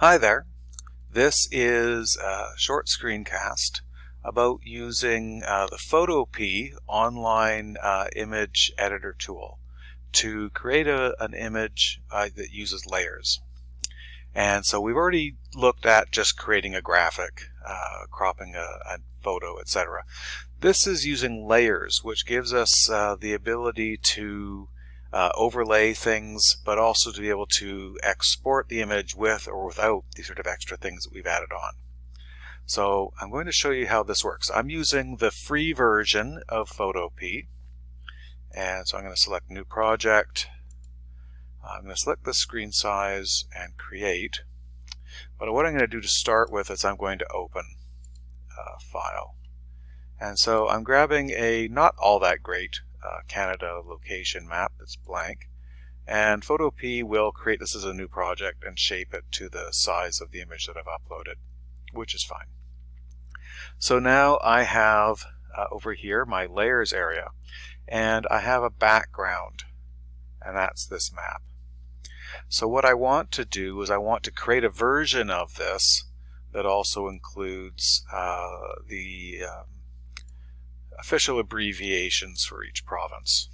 Hi there. This is a short screencast about using uh, the Photopea online uh, image editor tool to create a, an image uh, that uses layers. And so we've already looked at just creating a graphic, uh, cropping a, a photo, etc. This is using layers, which gives us uh, the ability to uh, overlay things, but also to be able to export the image with or without these sort of extra things that we've added on. So I'm going to show you how this works. I'm using the free version of Photopea. And so I'm going to select New Project. I'm going to select the screen size and create. But what I'm going to do to start with is I'm going to open a file. And so I'm grabbing a not all that great uh, Canada location map that's blank. And Photopea will create this as a new project and shape it to the size of the image that I've uploaded, which is fine. So now I have uh, over here my layers area and I have a background and that's this map. So what I want to do is I want to create a version of this that also includes uh, the um, official abbreviations for each province.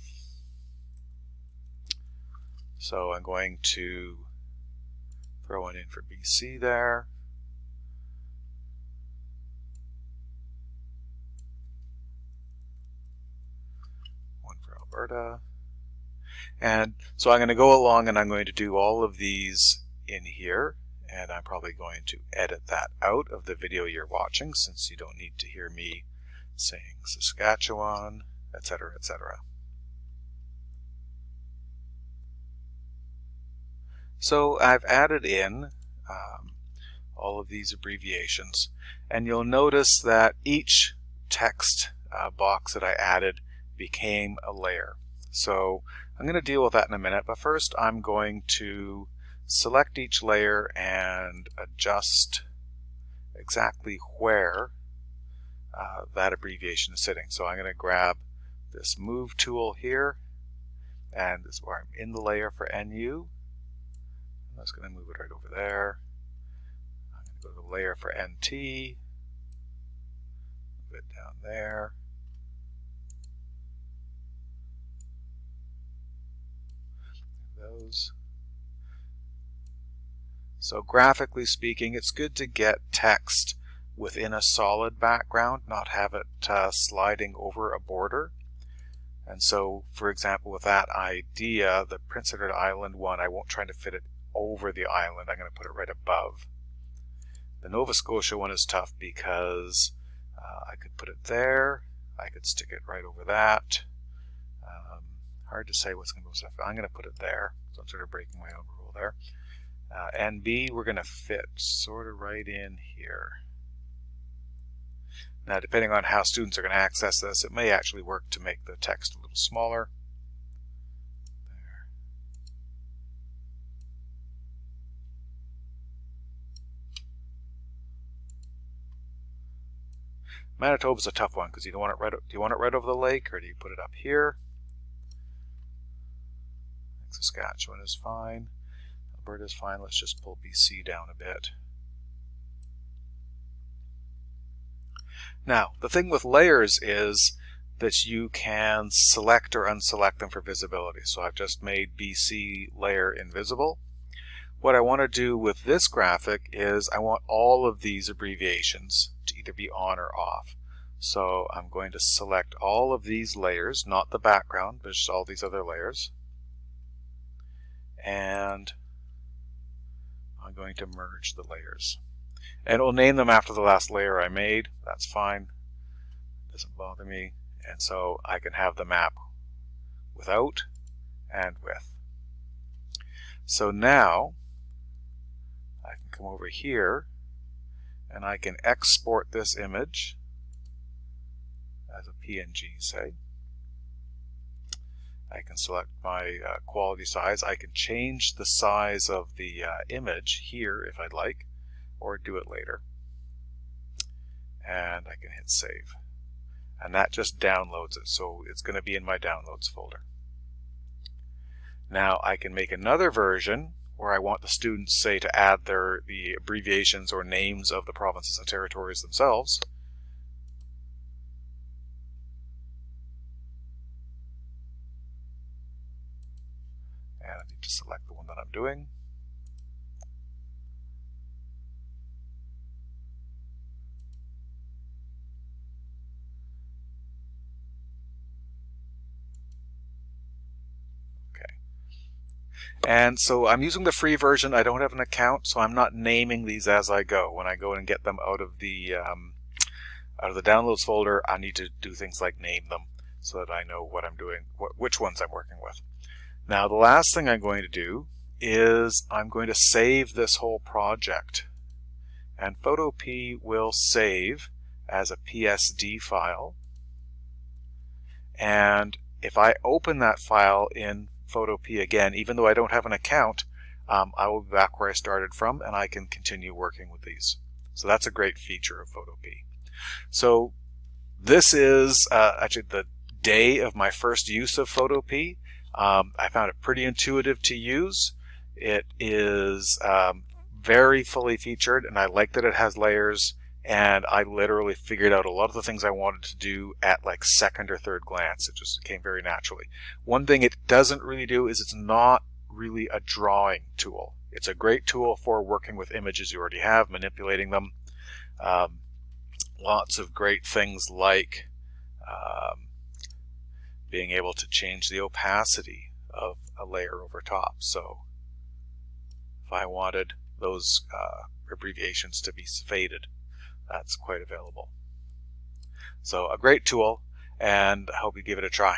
So I'm going to throw one in for BC there. One for Alberta. And so I'm going to go along and I'm going to do all of these in here and I'm probably going to edit that out of the video you're watching since you don't need to hear me saying Saskatchewan, etc., etc. So I've added in um, all of these abbreviations and you'll notice that each text uh, box that I added became a layer. So I'm going to deal with that in a minute, but first I'm going to select each layer and adjust exactly where uh, that abbreviation is sitting. So I'm going to grab this move tool here and this is where I'm in the layer for NU. I'm just going to move it right over there. I'm going to go to the layer for NT, move it down there. Those. So graphically speaking, it's good to get text within a solid background, not have it uh, sliding over a border. And so, for example, with that idea, the Prince Edward Island one, I won't try to fit it over the island. I'm going to put it right above. The Nova Scotia one is tough because uh, I could put it there. I could stick it right over that. Um, hard to say what's going to go. I'm going to put it there. So I'm sort of breaking my own rule there. Uh, NB, we're going to fit sort of right in here. Now, depending on how students are going to access this, it may actually work to make the text a little smaller. Manitoba is a tough one because you don't want it right. Do you want it right over the lake, or do you put it up here? Saskatchewan is fine. Alberta is fine. Let's just pull BC down a bit. Now, the thing with layers is that you can select or unselect them for visibility. So I've just made BC layer invisible. What I want to do with this graphic is I want all of these abbreviations to either be on or off. So I'm going to select all of these layers, not the background, but just all these other layers. And I'm going to merge the layers. And it will name them after the last layer I made. That's fine. Doesn't bother me. And so I can have the map without and with. So now I can come over here and I can export this image as a PNG, say. I can select my uh, quality size. I can change the size of the uh, image here if I'd like or do it later. And I can hit save. And that just downloads it, so it's going to be in my downloads folder. Now I can make another version where I want the students, say, to add their the abbreviations or names of the provinces and territories themselves. And I need to select the one that I'm doing. And so I'm using the free version. I don't have an account, so I'm not naming these as I go. When I go and get them out of the um, out of the downloads folder, I need to do things like name them so that I know what I'm doing, wh which ones I'm working with. Now the last thing I'm going to do is I'm going to save this whole project. And Photopea will save as a PSD file. And if I open that file in Photopea again, even though I don't have an account, um, I will be back where I started from and I can continue working with these. So that's a great feature of Photopea. So this is uh, actually the day of my first use of Photopea. Um, I found it pretty intuitive to use. It is um, very fully featured and I like that it has layers and I literally figured out a lot of the things I wanted to do at like second or third glance. It just came very naturally. One thing it doesn't really do is it's not really a drawing tool. It's a great tool for working with images you already have, manipulating them. Um, lots of great things like um, being able to change the opacity of a layer over top. So if I wanted those uh, abbreviations to be faded, that's quite available. So a great tool and I hope you give it a try.